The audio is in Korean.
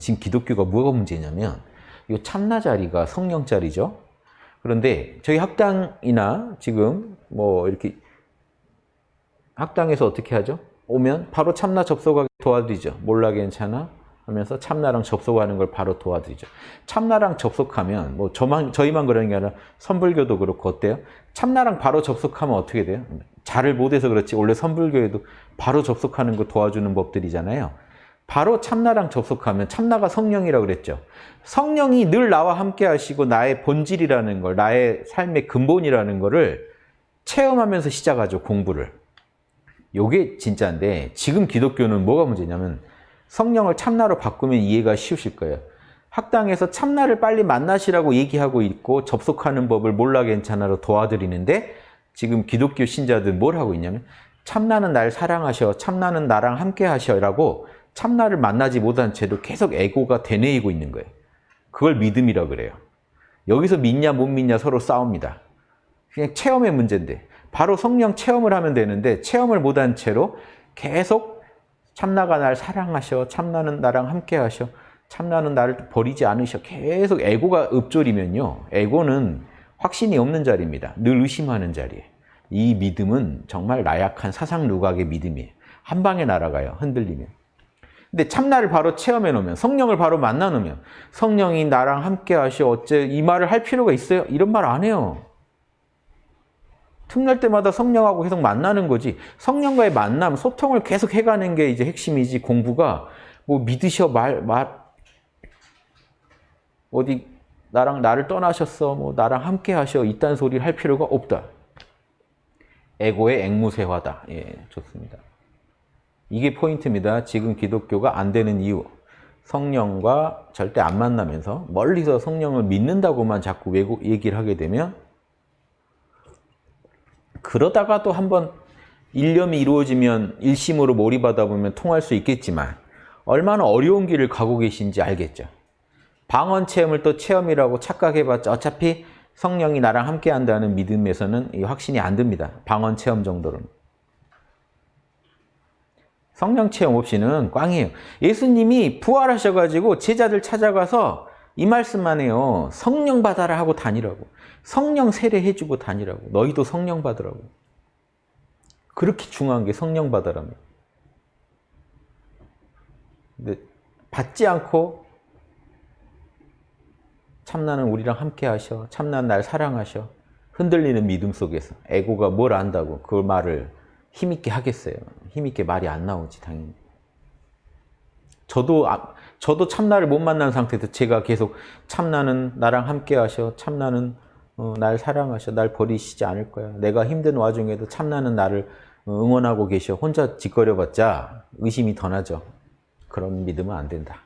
지금 기독교가 뭐가 문제냐면 이 참나 자리가 성령 자리죠. 그런데 저희 학당이나 지금 뭐 이렇게 학당에서 어떻게 하죠? 오면 바로 참나 접속하게 도와드리죠. 몰라 괜찮아? 하면서 참나랑 접속하는 걸 바로 도와드리죠. 참나랑 접속하면 뭐 저만 저희만 그러는 게 아니라 선불교도 그렇고 어때요? 참나랑 바로 접속하면 어떻게 돼요? 잘을 못해서 그렇지 원래 선불교에도 바로 접속하는 거 도와주는 법들이잖아요. 바로 참나랑 접속하면 참나가 성령이라고 그랬죠. 성령이 늘 나와 함께 하시고 나의 본질이라는 걸, 나의 삶의 근본이라는 거를 체험하면서 시작하죠, 공부를. 요게 진짜인데 지금 기독교는 뭐가 문제냐면 성령을 참나로 바꾸면 이해가 쉬우실 거예요. 학당에서 참나를 빨리 만나시라고 얘기하고 있고 접속하는 법을 몰라 괜찮아로 도와드리는데 지금 기독교 신자들 뭘 하고 있냐면 참나는 날 사랑하셔, 참나는 나랑 함께 하셔라고 참나를 만나지 못한 채로 계속 에고가 되뇌이고 있는 거예요. 그걸 믿음이라 그래요. 여기서 믿냐 못 믿냐 서로 싸웁니다. 그냥 체험의 문제인데 바로 성령 체험을 하면 되는데 체험을 못한 채로 계속 참나가 날 사랑하셔, 참나는 나랑 함께 하셔, 참나는 나를 버리지 않으셔 계속 에고가 읊조리면요. 에고는 확신이 없는 자리입니다. 늘 의심하는 자리에. 이 믿음은 정말 나약한 사상 누각의 믿음이에요. 한 방에 날아가요. 흔들리면. 근데 참나를 바로 체험해 놓으면 성령을 바로 만나 놓으면 성령이 나랑 함께 하시오 어째 이 말을 할 필요가 있어요? 이런 말 안 해요. 틈날 때마다 성령하고 계속 만나는 거지 성령과의 만남, 소통을 계속 해가는 게 이제 핵심이지 공부가 뭐 믿으셔 말, 말 어디 나랑 나를 떠나셨어 뭐 나랑 함께 하셔 이딴 소리를 할 필요가 없다. 에고의 앵무새화다. 예, 좋습니다. 이게 포인트입니다. 지금 기독교가 안 되는 이유. 성령과 절대 안 만나면서 멀리서 성령을 믿는다고만 자꾸 얘기를 하게 되면 그러다가 또 한번 일념이 이루어지면 일심으로 몰입하다 보면 통할 수 있겠지만 얼마나 어려운 길을 가고 계신지 알겠죠. 방언 체험을 또 체험이라고 착각해봤자 어차피 성령이 나랑 함께 한다는 믿음에서는 확신이 안 듭니다. 방언 체험 정도로는. 성령 체험 없이는 꽝이에요. 예수님이 부활하셔가지고 제자들 찾아가서 이 말씀만 해요. 성령 받아라 하고 다니라고. 성령 세례해주고 다니라고. 너희도 성령 받으라고. 그렇게 중요한 게 성령 받아라며. 근데 받지 않고 참나는 우리랑 함께 하셔. 참나는 날 사랑하셔. 흔들리는 믿음 속에서 에고가 뭘 안다고 그 말을 힘있게 하겠어요. 힘있게 말이 안 나오지 당연히. 저도 아, 저도 참나를 못 만난 상태에서 제가 계속 참나는 나랑 함께 하셔. 참나는 어, 날 사랑하셔. 날 버리시지 않을 거야. 내가 힘든 와중에도 참나는 나를 응원하고 계셔. 혼자 짓거려봤자 의심이 더 나죠. 그런 믿으면 안 된다.